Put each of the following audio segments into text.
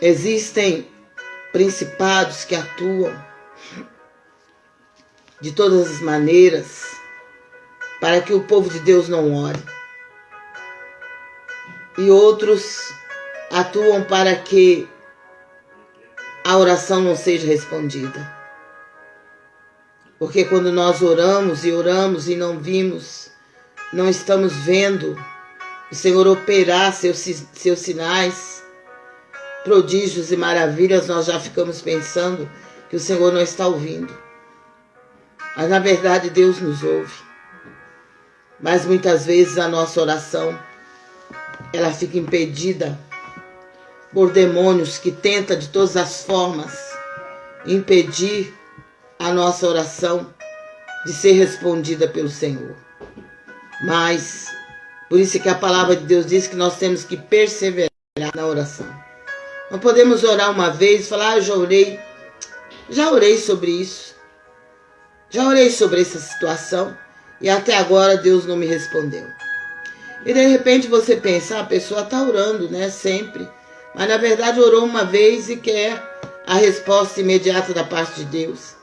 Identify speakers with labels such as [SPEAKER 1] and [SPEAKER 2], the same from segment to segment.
[SPEAKER 1] existem principados que atuam de todas as maneiras para que o povo de Deus não ore. E outros atuam para que a oração não seja respondida. Porque quando nós oramos e oramos e não vimos, não estamos vendo o Senhor operar seus, seus sinais, prodígios e maravilhas, nós já ficamos pensando que o Senhor não está ouvindo. Mas na verdade Deus nos ouve. Mas muitas vezes a nossa oração ela fica impedida por demônios que tentam de todas as formas impedir a nossa oração de ser respondida pelo Senhor. Mas, por isso que a palavra de Deus diz que nós temos que perseverar na oração. Não podemos orar uma vez e falar, ah, já orei. Já orei sobre isso. Já orei sobre essa situação e até agora Deus não me respondeu. E de repente você pensa, ah, a pessoa está orando, né? Sempre. Mas na verdade orou uma vez e quer a resposta imediata da parte de Deus.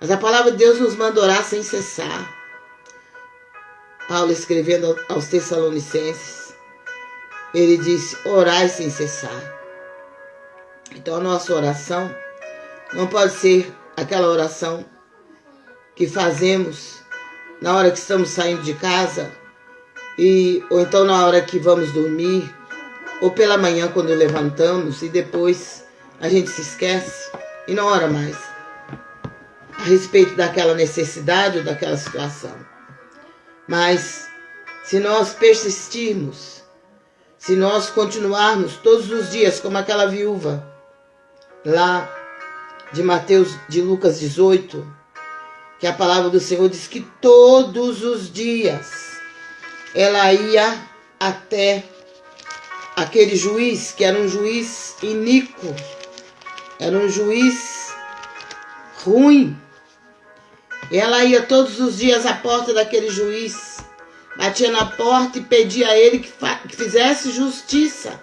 [SPEAKER 1] Mas a palavra de Deus nos manda orar sem cessar. Paulo escrevendo aos Tessalonicenses, ele disse: orai sem cessar. Então a nossa oração não pode ser aquela oração que fazemos na hora que estamos saindo de casa e ou então na hora que vamos dormir ou pela manhã quando levantamos e depois a gente se esquece e não ora mais a respeito daquela necessidade ou daquela situação. Mas se nós persistirmos, se nós continuarmos todos os dias como aquela viúva lá de Mateus, de Lucas 18, que a palavra do Senhor diz que todos os dias ela ia até aquele juiz, que era um juiz iníquo, era um juiz ruim, ela ia todos os dias à porta daquele juiz, batia na porta e pedia a ele que, que fizesse justiça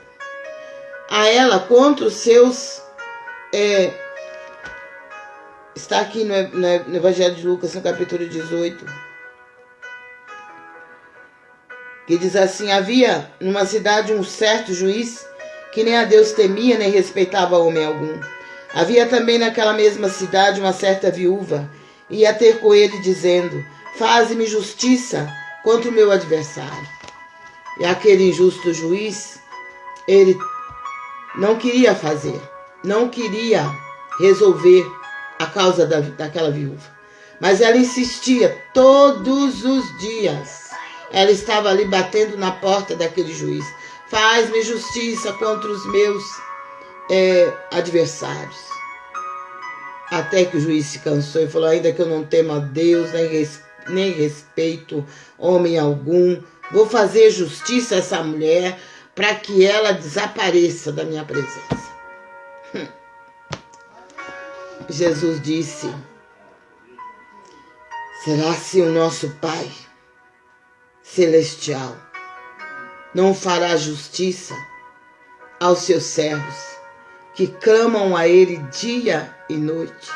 [SPEAKER 1] a ela contra os seus. É, está aqui no, no, Evangelho de Lucas, no capítulo 18. Que diz assim: Havia numa cidade um certo juiz que nem a Deus temia nem respeitava homem algum. Havia também naquela mesma cidade uma certa viúva ia ter com ele, dizendo: Faze-me justiça contra o meu adversário. E aquele injusto juiz, ele não queria fazer, não queria resolver a causa da, daquela viúva. Mas ela insistia todos os dias. Ela estava ali batendo na porta daquele juiz. Faz-me justiça contra os meus é, adversários. Até que o juiz se cansou e falou: ainda que eu não tema Deus, nem, res, nem respeito homem algum, vou fazer justiça a essa mulher para que ela desapareça da minha presença. Jesus disse: Será se o nosso Pai Celestial não fará justiça aos seus servos? que clamam a Ele dia e noite.